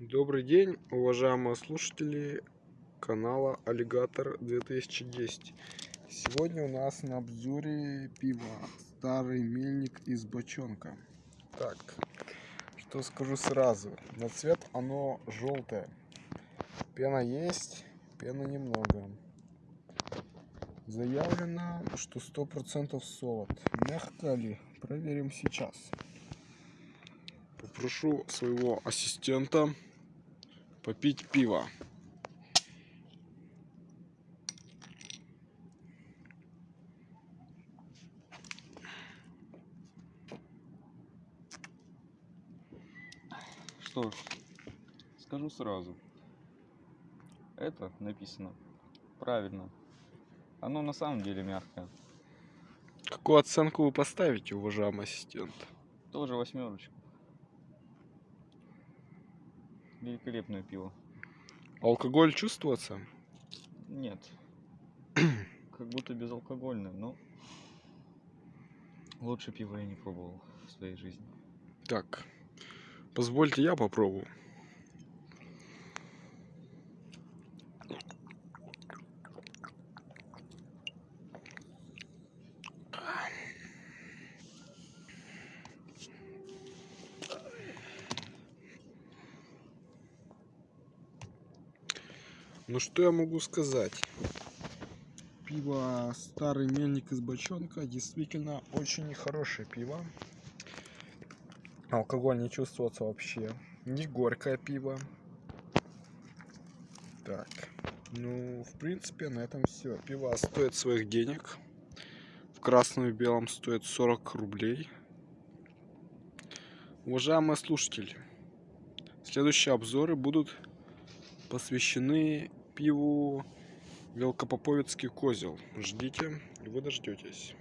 Добрый день, уважаемые слушатели канала Аллигатор 2010. Сегодня у нас на обзоре пиво Старый мельник из бочонка. Так, что скажу сразу. На цвет оно желтое. Пена есть, пены немного. Заявлено, что 100% солод. Мягко ли? Проверим сейчас попрошу своего ассистента попить пиво. Что ж, скажу сразу. Это написано правильно. Оно на самом деле мягкое. Какую оценку вы поставите, уважаемый ассистент? Тоже восьмерочку. Великолепное пиво. Алкоголь чувствуется? Нет. Как будто безалкогольное, но лучше пива я не пробовал в своей жизни. Так, позвольте я попробую. Ну что я могу сказать? Пиво Старый Мельник из бочонка действительно очень хорошее пиво. Алкоголь не чувствуется вообще. Не горькое пиво. Так. Ну, в принципе, на этом все. Пиво стоит своих денег. В красном и белом стоит 40 рублей. Уважаемые слушатели, следующие обзоры будут посвящены пиву Велкопоповицкий козел. Ждите, вы дождетесь.